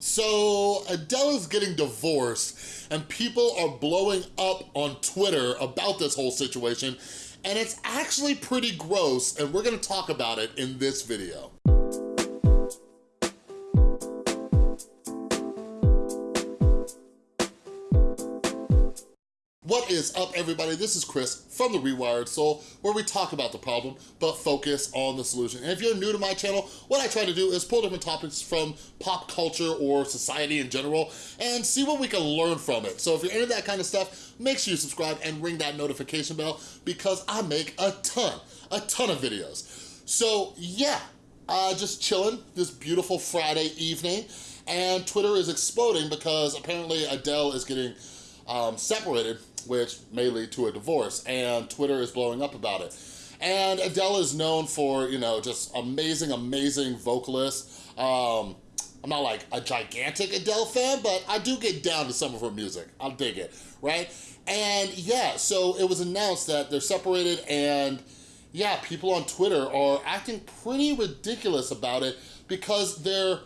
So Adele is getting divorced and people are blowing up on Twitter about this whole situation and it's actually pretty gross and we're gonna talk about it in this video. What is up, everybody? This is Chris from The Rewired Soul, where we talk about the problem, but focus on the solution. And if you're new to my channel, what I try to do is pull different topics from pop culture or society in general and see what we can learn from it. So if you're into that kind of stuff, make sure you subscribe and ring that notification bell because I make a ton, a ton of videos. So yeah, uh, just chilling this beautiful Friday evening and Twitter is exploding because apparently Adele is getting um, separated which may lead to a divorce, and Twitter is blowing up about it. And Adele is known for, you know, just amazing, amazing vocalist. Um, I'm not like a gigantic Adele fan, but I do get down to some of her music. I'll dig it, right? And yeah, so it was announced that they're separated and yeah, people on Twitter are acting pretty ridiculous about it because they're,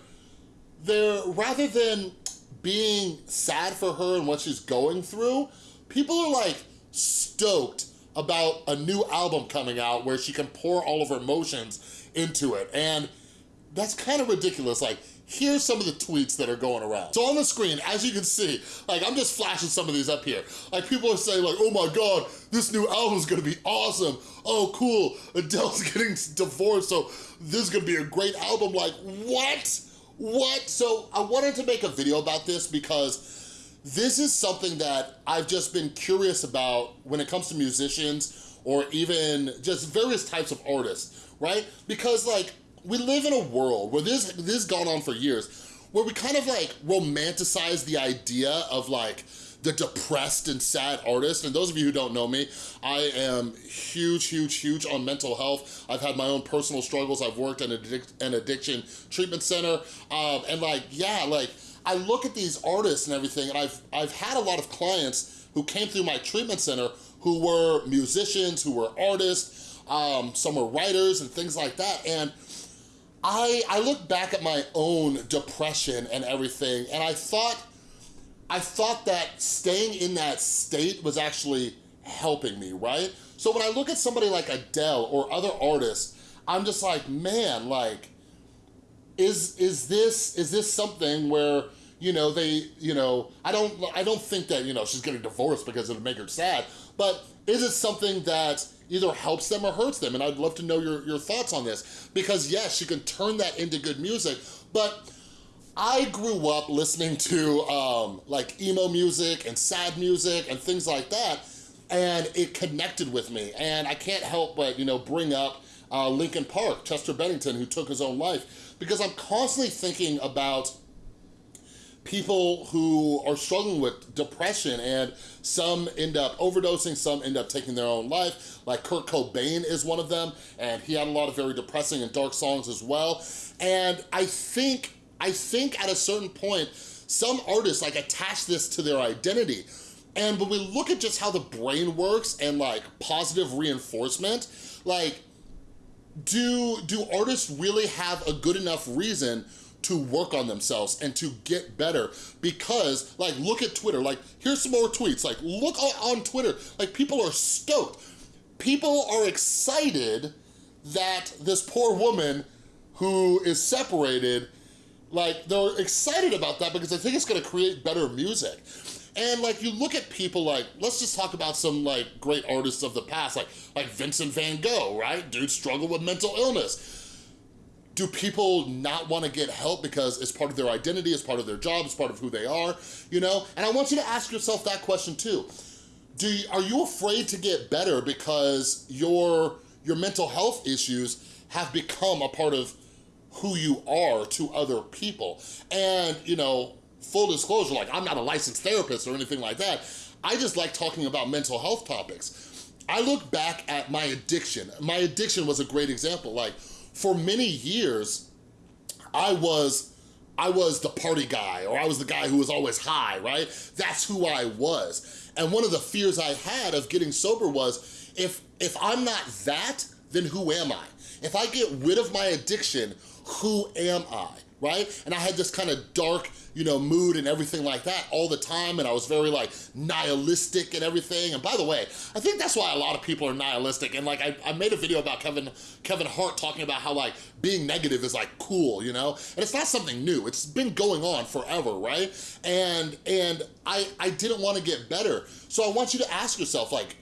they're rather than being sad for her and what she's going through, people are like stoked about a new album coming out where she can pour all of her emotions into it. And that's kind of ridiculous. Like, here's some of the tweets that are going around. So on the screen, as you can see, like I'm just flashing some of these up here. Like people are saying like, oh my God, this new album is gonna be awesome. Oh cool, Adele's getting divorced, so this is gonna be a great album. Like what? What? So I wanted to make a video about this because this is something that I've just been curious about when it comes to musicians or even just various types of artists, right? Because like, we live in a world where this, this has gone on for years, where we kind of like romanticize the idea of like the depressed and sad artist. And those of you who don't know me, I am huge, huge, huge on mental health. I've had my own personal struggles. I've worked in an addiction treatment center. Um, and like, yeah, like I look at these artists and everything, and I've, I've had a lot of clients who came through my treatment center who were musicians, who were artists, um, some were writers and things like that. And I, I look back at my own depression and everything, and I thought, I thought that staying in that state was actually helping me, right? So when I look at somebody like Adele or other artists, I'm just like, man, like, is is this is this something where you know they you know I don't I don't think that you know she's getting divorced because it'll make her sad but is it something that either helps them or hurts them? And I'd love to know your, your thoughts on this because yes she can turn that into good music but I grew up listening to um, like emo music and sad music and things like that and it connected with me and I can't help but you know bring up uh, Linkin Park, Chester Bennington who took his own life because I'm constantly thinking about people who are struggling with depression and some end up overdosing, some end up taking their own life, like Kurt Cobain is one of them, and he had a lot of very depressing and dark songs as well. And I think, I think at a certain point, some artists like attach this to their identity. And when we look at just how the brain works and like positive reinforcement, like do, do artists really have a good enough reason to work on themselves and to get better? Because like look at Twitter. Like here's some more tweets. Like look on Twitter. Like people are stoked. People are excited that this poor woman who is separated like they're excited about that because I think it's gonna create better music and like you look at people like, let's just talk about some like great artists of the past, like, like Vincent van Gogh, right? Dude struggled with mental illness. Do people not wanna get help because it's part of their identity, it's part of their job, it's part of who they are, you know? And I want you to ask yourself that question too. Do you, are you afraid to get better because your, your mental health issues have become a part of who you are to other people? And, you know, full disclosure, like I'm not a licensed therapist or anything like that. I just like talking about mental health topics. I look back at my addiction. My addiction was a great example. Like for many years, I was I was the party guy or I was the guy who was always high, right? That's who I was. And one of the fears I had of getting sober was if, if I'm not that, then who am I? If I get rid of my addiction, who am I? Right? And I had this kind of dark, you know, mood and everything like that all the time, and I was very like nihilistic and everything. And by the way, I think that's why a lot of people are nihilistic. And like, I, I made a video about Kevin, Kevin Hart talking about how like being negative is like cool, you know? And it's not something new, it's been going on forever, right? And, and I, I didn't wanna get better. So I want you to ask yourself like,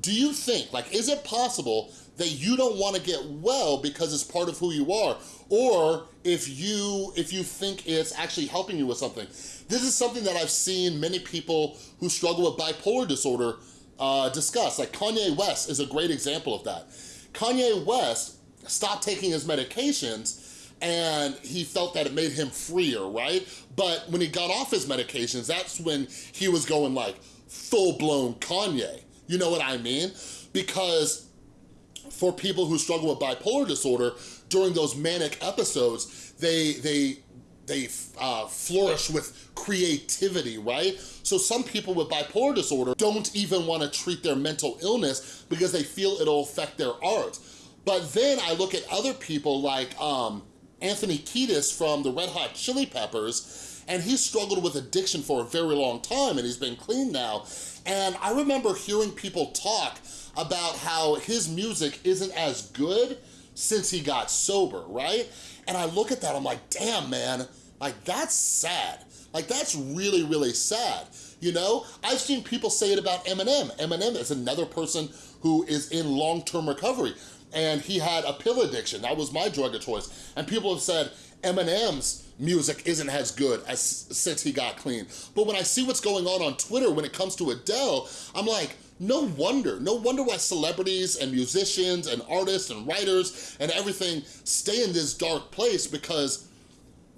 do you think, like, is it possible that you don't wanna get well because it's part of who you are? Or if you, if you think it's actually helping you with something. This is something that I've seen many people who struggle with bipolar disorder uh, discuss. Like Kanye West is a great example of that. Kanye West stopped taking his medications and he felt that it made him freer, right? But when he got off his medications, that's when he was going like full-blown Kanye. You know what I mean? Because for people who struggle with bipolar disorder, during those manic episodes, they, they, they uh, flourish with creativity, right? So some people with bipolar disorder don't even wanna treat their mental illness because they feel it'll affect their art. But then I look at other people like um, Anthony Kiedis from the Red Hot Chili Peppers, and he struggled with addiction for a very long time and he's been clean now. And I remember hearing people talk about how his music isn't as good since he got sober, right? And I look at that, I'm like, damn, man, like that's sad. Like that's really, really sad. You know, I've seen people say it about Eminem. Eminem is another person who is in long-term recovery and he had a pill addiction. That was my drug of choice. And people have said Eminem's music isn't as good as since he got clean. But when I see what's going on on Twitter when it comes to Adele, I'm like, no wonder, no wonder why celebrities and musicians and artists and writers and everything stay in this dark place because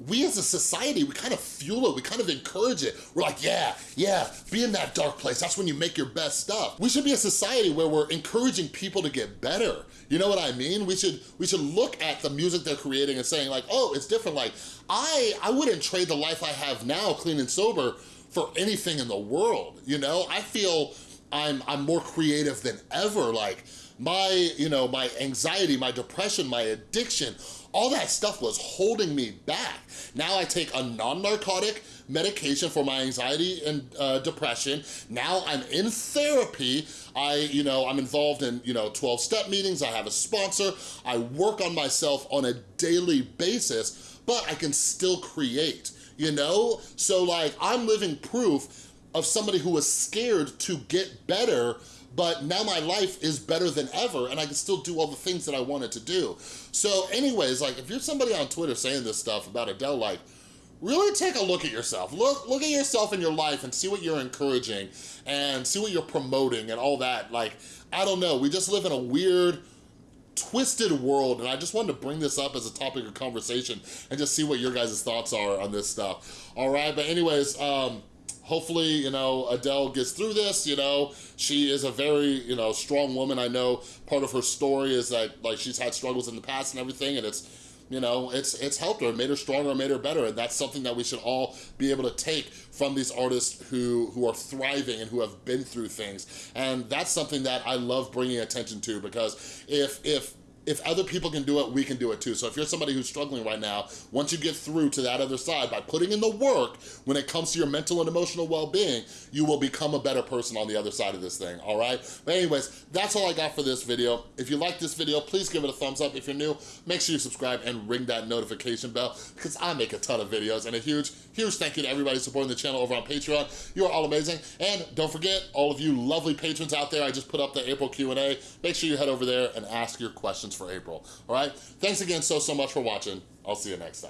we as a society, we kind of fuel it, we kind of encourage it. We're like, yeah, yeah, be in that dark place. That's when you make your best stuff. We should be a society where we're encouraging people to get better. You know what I mean? We should we should look at the music they're creating and saying like, oh, it's different. Like, I, I wouldn't trade the life I have now, clean and sober, for anything in the world, you know? I feel I'm, I'm more creative than ever. Like, my, you know, my anxiety, my depression, my addiction, all that stuff was holding me back. Now I take a non-narcotic medication for my anxiety and uh, depression. Now I'm in therapy. I, you know, I'm involved in, you know, 12-step meetings. I have a sponsor. I work on myself on a daily basis, but I can still create, you know? So like, I'm living proof of somebody who was scared to get better but now my life is better than ever and I can still do all the things that I wanted to do. So anyways, like if you're somebody on Twitter saying this stuff about Adele, like really take a look at yourself. Look, look at yourself in your life and see what you're encouraging and see what you're promoting and all that. Like, I don't know, we just live in a weird, twisted world and I just wanted to bring this up as a topic of conversation and just see what your guys' thoughts are on this stuff. All right, but anyways, um, hopefully, you know, Adele gets through this, you know. She is a very, you know, strong woman. I know part of her story is that, like, she's had struggles in the past and everything, and it's, you know, it's it's helped her, made her stronger, made her better, and that's something that we should all be able to take from these artists who, who are thriving and who have been through things. And that's something that I love bringing attention to, because if, if if other people can do it, we can do it too. So if you're somebody who's struggling right now, once you get through to that other side, by putting in the work when it comes to your mental and emotional well-being, you will become a better person on the other side of this thing, all right? But anyways, that's all I got for this video. If you like this video, please give it a thumbs up. If you're new, make sure you subscribe and ring that notification bell because I make a ton of videos. And a huge, huge thank you to everybody supporting the channel over on Patreon. You are all amazing. And don't forget, all of you lovely patrons out there, I just put up the April Q&A. Make sure you head over there and ask your for April, all right? Thanks again so, so much for watching. I'll see you next time.